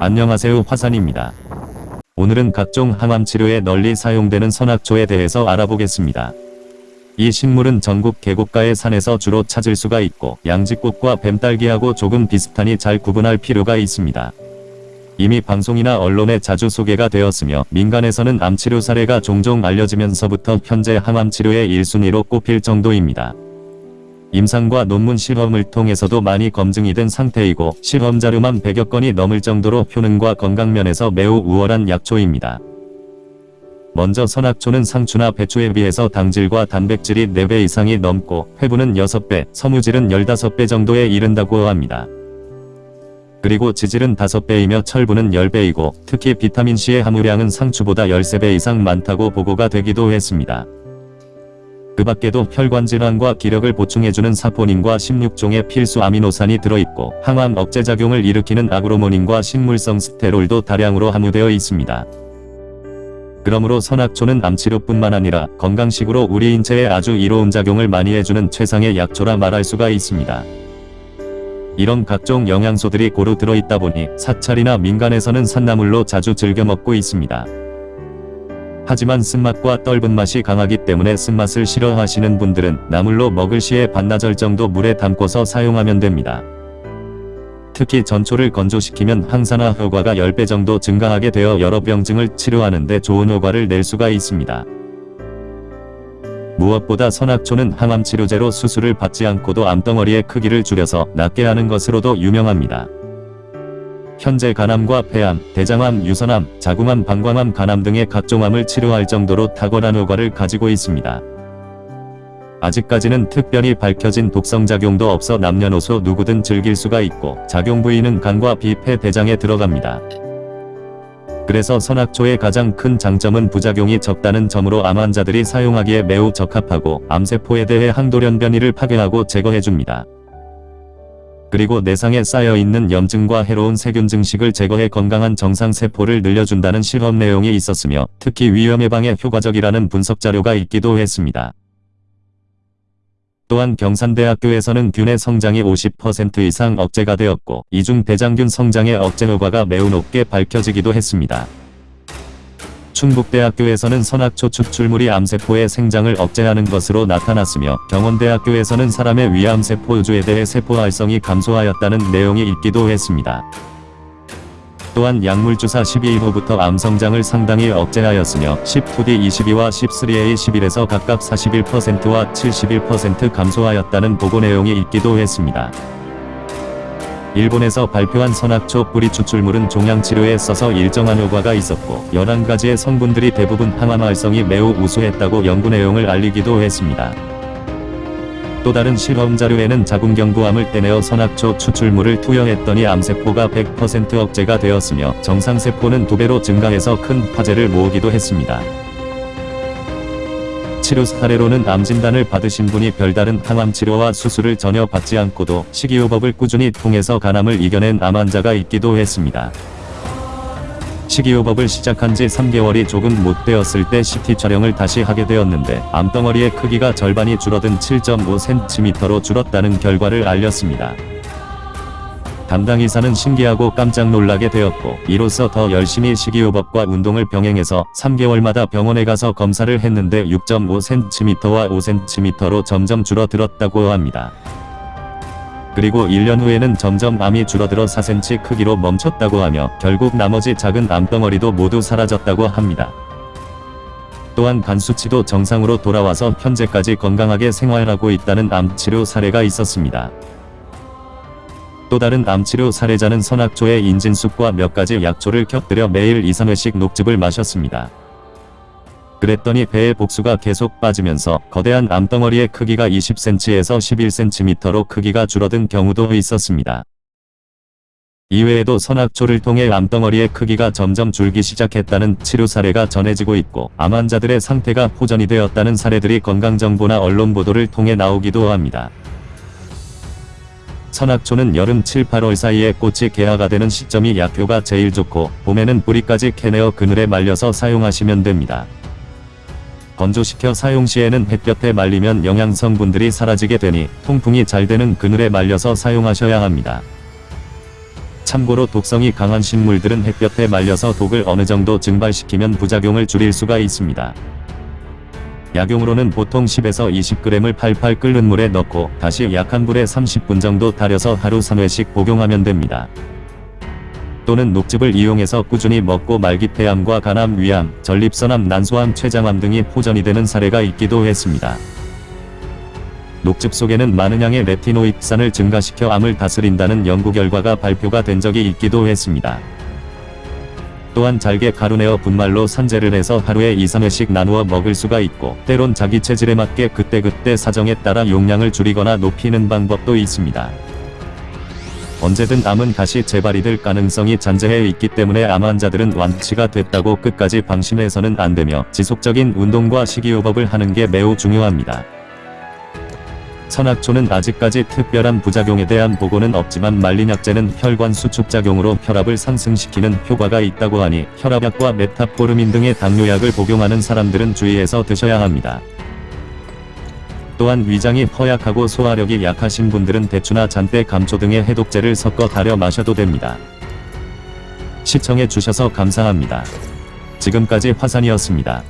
안녕하세요 화산입니다. 오늘은 각종 항암 치료에 널리 사용되는 선악초에 대해서 알아보겠습니다. 이 식물은 전국 계곡가의 산에서 주로 찾을 수가 있고 양지꽃과 뱀딸기하고 조금 비슷하니 잘 구분할 필요가 있습니다. 이미 방송이나 언론에 자주 소개가 되었으며 민간에서는 암치료 사례가 종종 알려지면서부터 현재 항암 치료의 1순위로 꼽힐 정도입니다. 임상과 논문 실험을 통해서도 많이 검증이 된 상태이고 실험 자료만 100여 건이 넘을 정도로 효능과 건강면에서 매우 우월한 약초입니다. 먼저 선악초는 상추나 배추에 비해서 당질과 단백질이 4배 이상이 넘고 회분은 6배, 섬유질은 15배 정도에 이른다고 합니다. 그리고 지질은 5배이며 철분은 10배이고 특히 비타민C의 함유량은 상추보다 13배 이상 많다고 보고가 되기도 했습니다. 그 밖에도 혈관 질환과 기력을 보충해주는 사포닌과 16종의 필수 아미노산이 들어있고 항암 억제 작용을 일으키는 아그로모닌과 식물성 스테롤도 다량으로 함유되어 있습니다. 그러므로 선악초는 암치료뿐만 아니라 건강식으로 우리 인체에 아주 이로운 작용을 많이 해주는 최상의 약초라 말할 수가 있습니다. 이런 각종 영양소들이 고루 들어있다 보니 사찰이나 민간에서는 산나물로 자주 즐겨 먹고 있습니다. 하지만 쓴맛과 떫은 맛이 강하기 때문에 쓴맛을 싫어하시는 분들은 나물로 먹을 시에 반나절 정도 물에 담궈서 사용하면 됩니다. 특히 전초를 건조시키면 항산화 효과가 10배 정도 증가하게 되어 여러 병증을 치료하는 데 좋은 효과를 낼 수가 있습니다. 무엇보다 선악초는 항암 치료제로 수술을 받지 않고도 암덩어리의 크기를 줄여서 낫게 하는 것으로도 유명합니다. 현재 간암과 폐암, 대장암, 유선암, 자궁암, 방광암, 간암 등의 각종 암을 치료할 정도로 탁월한 효과를 가지고 있습니다. 아직까지는 특별히 밝혀진 독성작용도 없어 남녀노소 누구든 즐길 수가 있고 작용 부위는 간과 비 폐 대장에 들어갑니다. 그래서 선악초의 가장 큰 장점은 부작용이 적다는 점으로 암 환자들이 사용하기에 매우 적합하고 암세포에 대해 항돌연 변이를 파괴하고 제거해줍니다. 그리고 내상에 쌓여있는 염증과 해로운 세균 증식을 제거해 건강한 정상세포를 늘려준다는 실험 내용이 있었으며 특히 위험 예방에 효과적이라는 분석 자료가 있기도 했습니다. 또한 경산대학교에서는 균의 성장이 50% 이상 억제가 되었고 이중 대장균 성장의 억제 효과가 매우 높게 밝혀지기도 했습니다. 충북대학교에서는 선악초 추출물이 암세포의 생장을 억제하는 것으로 나타났으며 경원대학교에서는 사람의 위암세포 우주에 대해 세포 활성이 감소하였다는 내용이 있기도 했습니다. 또한 약물주사 12호부터 암성장을 상당히 억제하였으며 10-2D 22와 13A 11에서 각각 41%와 71% 감소하였다는 보고 내용이 있기도 했습니다. 일본에서 발표한 선악초 뿌리 추출물은 종양치료에 써서 일정한 효과가 있었고 11가지의 성분들이 대부분 항암 활성이 매우 우수했다고 연구 내용을 알리기도 했습니다. 또 다른 실험 자료에는 자궁경부암을 떼내어 선악초 추출물을 투여했더니 암세포가 100% 억제가 되었으며 정상세포는 두배로 증가해서 큰 화제를 모으기도 했습니다. 치료 사례로는 암 진단을 받으신 분이 별다른 항암 치료와 수술을 전혀 받지 않고도 식이요법을 꾸준히 통해서 간암을 이겨낸 암 환자가 있기도 했습니다. 식이요법을 시작한 지 3개월이 조금 못 되었을 때 CT 촬영을 다시 하게 되었는데 암덩어리의 크기가 절반이 줄어든 7.5cm로 줄었다는 결과를 알렸습니다. 담당의사는 신기하고 깜짝 놀라게 되었고 이로써 더 열심히 식이요법과 운동을 병행해서 3개월마다 병원에 가서 검사를 했는데 6.5cm와 5cm로 점점 줄어들었다고 합니다. 그리고 1년 후에는 점점 암이 줄어들어 4cm 크기로 멈췄다고 하며 결국 나머지 작은 암덩어리도 모두 사라졌다고 합니다. 또한 간 수치도 정상으로 돌아와서 현재까지 건강하게 생활하고 있다는 암치료 사례가 있었습니다. 또 다른 암치료 사례자는 선악초의 인진쑥과 몇 가지 약초를 곁들여 매일 2, 3회씩 녹즙을 마셨습니다. 그랬더니 배의 복수가 계속 빠지면서 거대한 암덩어리의 크기가 20cm에서 11cm로 크기가 줄어든 경우도 있었습니다. 이외에도 선악초를 통해 암덩어리의 크기가 점점 줄기 시작했다는 치료 사례가 전해지고 있고 암 환자들의 상태가 호전이 되었다는 사례들이 건강정보나 언론 보도를 통해 나오기도 합니다. 선악초는 여름 7, 8월 사이에 꽃이 개화가 되는 시점이 약효가 제일 좋고 봄에는 뿌리까지 캐내어 그늘에 말려서 사용하시면 됩니다. 건조시켜 사용 시에는 햇볕에 말리면 영양 성분들이 사라지게 되니 통풍이 잘 되는 그늘에 말려서 사용하셔야 합니다. 참고로 독성이 강한 식물들은 햇볕에 말려서 독을 어느 정도 증발시키면 부작용을 줄일 수가 있습니다. 약용으로는 보통 10에서 20g을 팔팔 끓는 물에 넣고 다시 약한 불에 30분 정도 달여서 하루 3회씩 복용하면 됩니다. 또는 녹즙을 이용해서 꾸준히 먹고 말기 폐암과 간암, 위암, 전립선암, 난소암, 췌장암 등이 호전이 되는 사례가 있기도 했습니다. 녹즙 속에는 많은 양의 레티노이드산을 증가시켜 암을 다스린다는 연구 결과가 발표가 된 적이 있기도 했습니다. 또한 잘게 가루내어 분말로 산재를 해서 하루에 2, 3회씩 나누어 먹을 수가 있고 때론 자기 체질에 맞게 그때그때 사정에 따라 용량을 줄이거나 높이는 방법도 있습니다. 언제든 암은 다시 재발이 될 가능성이 잔재해 있기 때문에 암 환자들은 완치가 됐다고 끝까지 방심해서는 안 되며 지속적인 운동과 식이요법을 하는 게 매우 중요합니다. 선악초는 아직까지 특별한 부작용에 대한 보고는 없지만 말린약제는 혈관 수축작용으로 혈압을 상승시키는 효과가 있다고 하니 혈압약과 메타포르민 등의 당뇨약을 복용하는 사람들은 주의해서 드셔야 합니다. 또한 위장이 허약하고 소화력이 약하신 분들은 대추나 잔대 감초 등의 해독제를 섞어 달여 마셔도 됩니다. 시청해 주셔서 감사합니다. 지금까지 화산이었습니다.